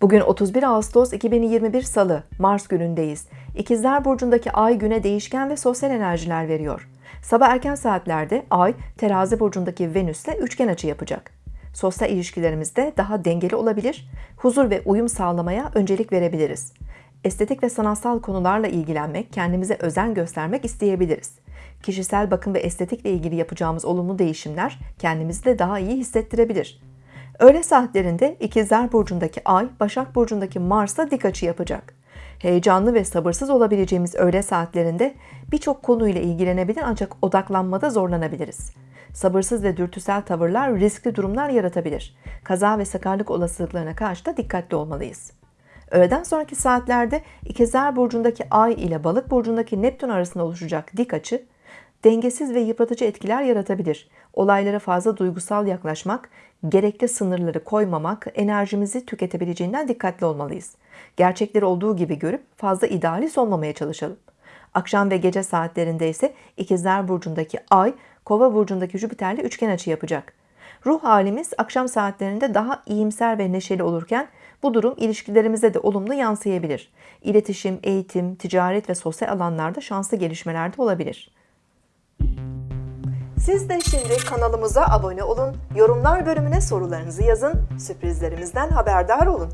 Bugün 31 Ağustos 2021 Salı, Mars günündeyiz. İkizler Burcu'ndaki ay güne değişken ve sosyal enerjiler veriyor. Sabah erken saatlerde ay terazi burcundaki Venüs'le üçgen açı yapacak. Sosyal ilişkilerimizde daha dengeli olabilir, huzur ve uyum sağlamaya öncelik verebiliriz. Estetik ve sanatsal konularla ilgilenmek, kendimize özen göstermek isteyebiliriz. Kişisel bakım ve estetikle ilgili yapacağımız olumlu değişimler kendimizi de daha iyi hissettirebilir. Öğle saatlerinde İkizler Burcu'ndaki Ay, Başak Burcu'ndaki Mars'la dik açı yapacak. Heyecanlı ve sabırsız olabileceğimiz öğle saatlerinde birçok konuyla ilgilenebilir ancak odaklanmada zorlanabiliriz. Sabırsız ve dürtüsel tavırlar riskli durumlar yaratabilir. Kaza ve sakarlık olasılıklarına karşı da dikkatli olmalıyız. Öğleden sonraki saatlerde İkizler Burcu'ndaki Ay ile Balık Burcu'ndaki Neptün arasında oluşacak dik açı, dengesiz ve yıpratıcı etkiler yaratabilir. Olaylara fazla duygusal yaklaşmak, gerekli sınırları koymamak enerjimizi tüketebileceğinden dikkatli olmalıyız. Gerçekleri olduğu gibi görüp fazla idealist olmamaya çalışalım. Akşam ve gece saatlerinde ise İkizler Burcu'ndaki Ay, Kova Burcu'ndaki Jüpiter'le üçgen açı yapacak. Ruh halimiz akşam saatlerinde daha iyimser ve neşeli olurken bu durum ilişkilerimize de olumlu yansıyabilir. İletişim, eğitim, ticaret ve sosyal alanlarda şanslı gelişmeler de olabilir. Siz de şimdi kanalımıza abone olun, yorumlar bölümüne sorularınızı yazın, sürprizlerimizden haberdar olun.